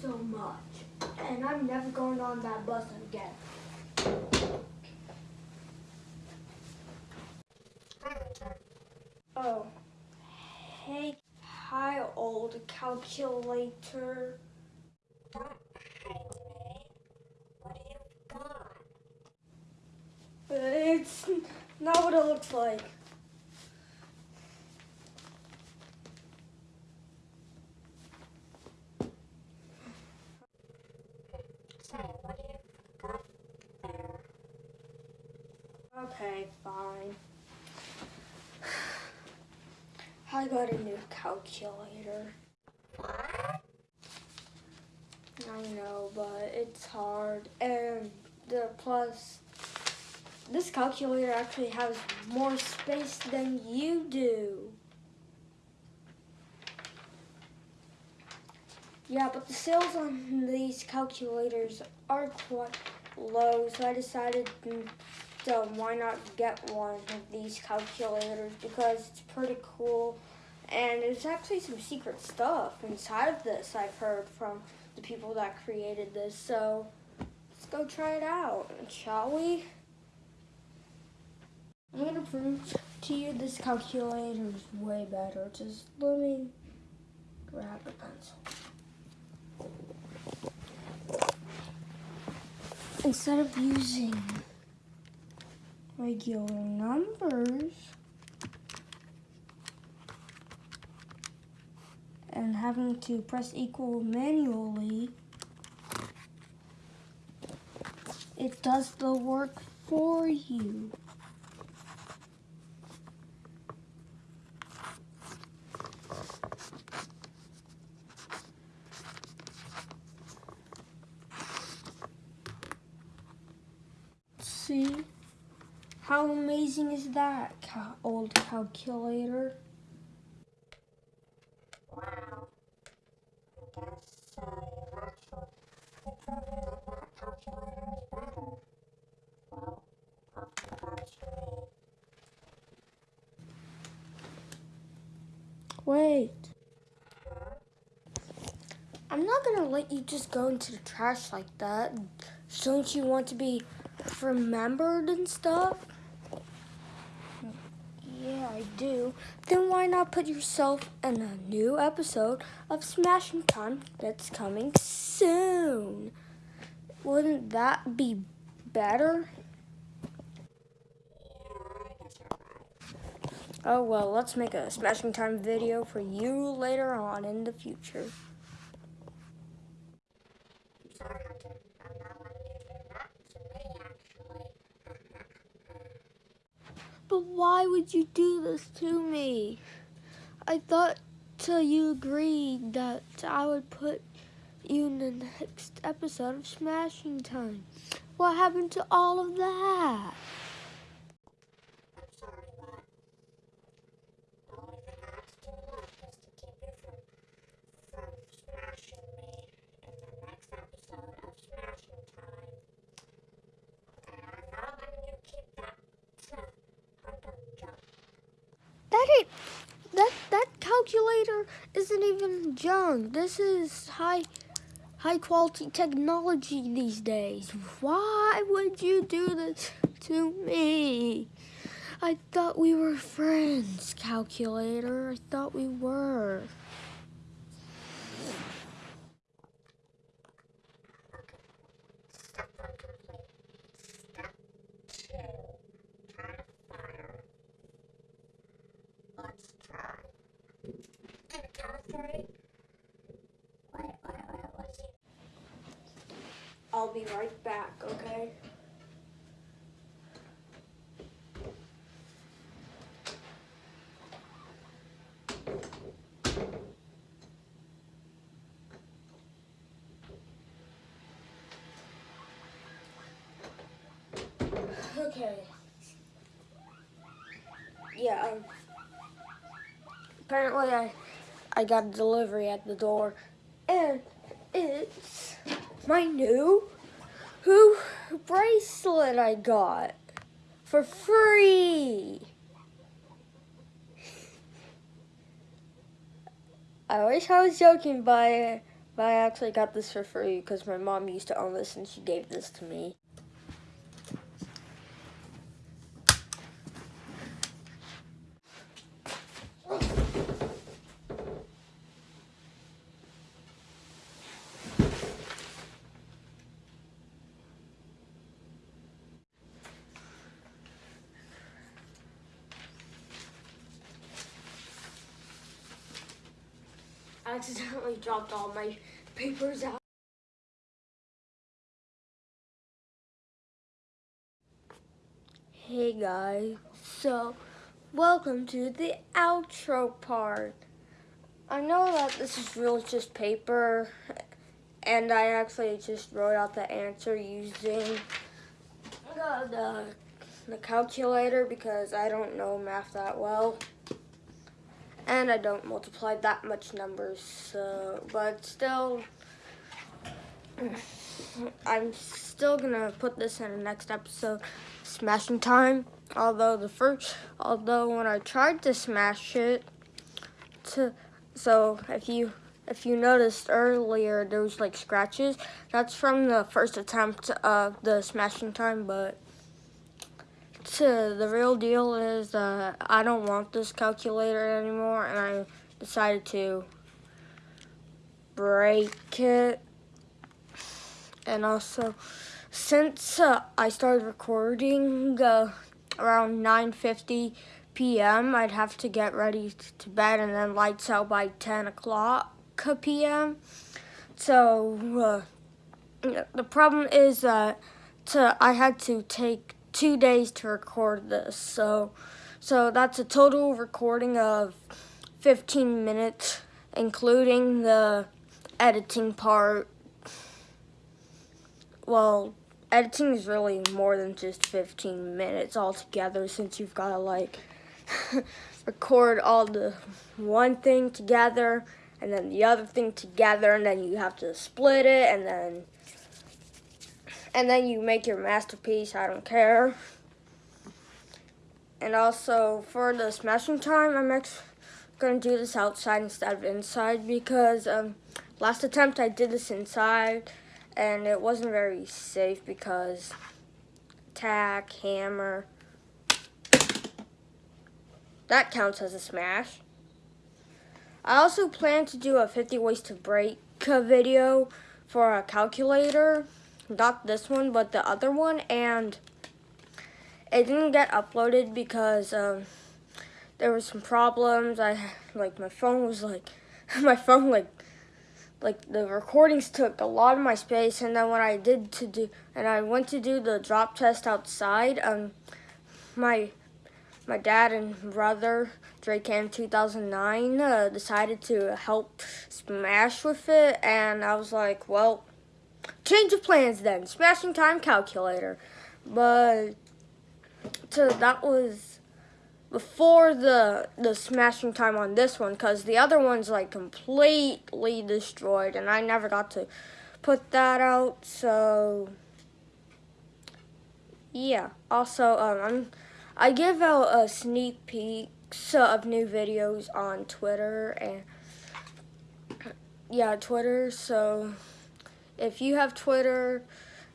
so much. And I'm never going on that bus again. Oh, hey, hi, old calculator. It's not what it looks like. Okay, fine. I got a new calculator. I know, but it's hard. And the plus, this calculator actually has more space than you do. Yeah, but the sales on these calculators are quite low, so I decided mm, so why not get one of these calculators because it's pretty cool. And there's actually some secret stuff inside of this I've heard from the people that created this so let's go try it out shall we? I'm gonna prove to you this calculator is way better. Just let me grab a pencil instead of using regular numbers and having to press equal manually, it does the work for you. See? How amazing is that, old calculator? Wait. I'm not gonna let you just go into the trash like that. Don't you want to be remembered and stuff? Yeah, I do. Then why not put yourself in a new episode of Smashing Time that's coming soon? Wouldn't that be better? Oh well, let's make a Smashing Time video for you later on in the future. Sorry, Hunter. I'm not letting you do that to me, actually. But why would you do this to me? I thought till you agreed that I would put you in the next episode of Smashing Time. What happened to all of that? I'm sorry, but the only thing I have to do left is to keep you from, from smashing me in the next episode of Smashing Time. Okay, I'm not letting you keep that to Hunter junk. That ain't that that calculator isn't even junk. This is high high quality technology these days. Why would you do this to me? I thought we were friends, calculator. I thought we were. Step one complete. Step two. Try to fire. Let's try. And a count of three. Wait, wait, wait, what's he? I'll be right back, okay? Okay. Yeah, um, apparently I I got a delivery at the door and it's my new who bracelet I got for free. I wish I was joking, but I, actually got this for free because my mom used to own this and she gave this to me. I accidentally dropped all my papers out. Hey guys, so welcome to the outro part. I know that this is really just paper, and I actually just wrote out the answer using the, the, the calculator because I don't know math that well and I don't multiply that much numbers, so, but still, I'm still gonna put this in the next episode, smashing time, although the first, although when I tried to smash it, to, so if you, if you noticed earlier, there was like scratches, that's from the first attempt of the smashing time, but to the real deal is that I don't want this calculator anymore and I decided to break it and also since uh, I started recording uh, around 9.50 p.m. I'd have to get ready to bed and then lights out by 10 o'clock p.m. So uh, the problem is that to, I had to take two days to record this. So, so that's a total recording of 15 minutes, including the editing part. Well, editing is really more than just 15 minutes altogether since you've got to like record all the one thing together and then the other thing together and then you have to split it and then and then you make your masterpiece, I don't care. And also for the smashing time, I'm actually going to do this outside instead of inside because um, last attempt I did this inside and it wasn't very safe because tack, hammer, that counts as a smash. I also plan to do a 50 ways to break video for a calculator not this one, but the other one, and it didn't get uploaded because um, there were some problems. I like my phone was like my phone like like the recordings took a lot of my space, and then when I did to do and I went to do the drop test outside, um, my my dad and brother Drake Cam 2009 uh, decided to help smash with it, and I was like, well change of plans then. Smashing time calculator. But so that was before the the smashing time on this one because the other one's like completely destroyed and I never got to put that out so yeah also um I give out a sneak peeks of new videos on Twitter and yeah Twitter so if you have Twitter,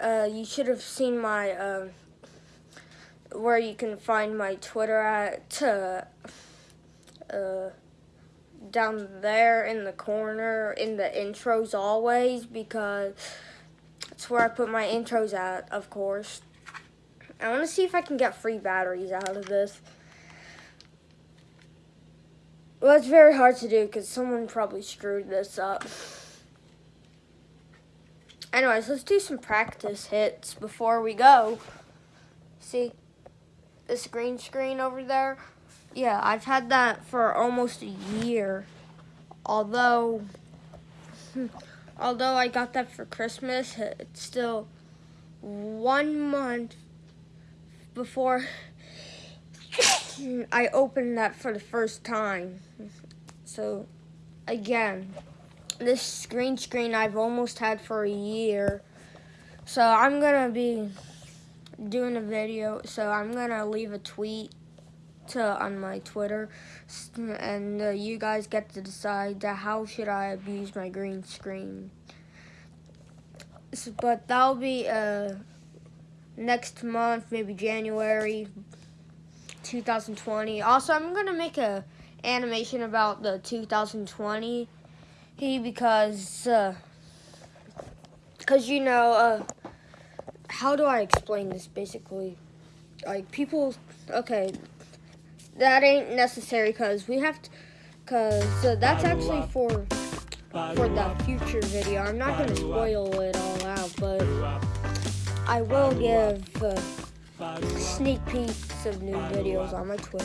uh, you should have seen my, um, where you can find my Twitter at, uh, uh, down there in the corner in the intros always because that's where I put my intros at, of course. I want to see if I can get free batteries out of this. Well, it's very hard to do because someone probably screwed this up. Anyways, let's do some practice hits before we go. See this green screen over there? Yeah, I've had that for almost a year. Although, although I got that for Christmas, it's still one month before I opened that for the first time. So, again, this green screen I've almost had for a year. So I'm gonna be doing a video, so I'm gonna leave a tweet uh, on my Twitter, and uh, you guys get to decide how should I abuse my green screen. S- But that'll be uh, next month, maybe January 2020. Also, I'm gonna make a animation about the 2020 because uh, because you know uh, how do I explain this basically? Like people, okay, that ain't necessary because we have to, because uh, that's actually for for the future video. I'm not gonna spoil it all out, but I will give uh, sneak peeks of new videos on my Twitter.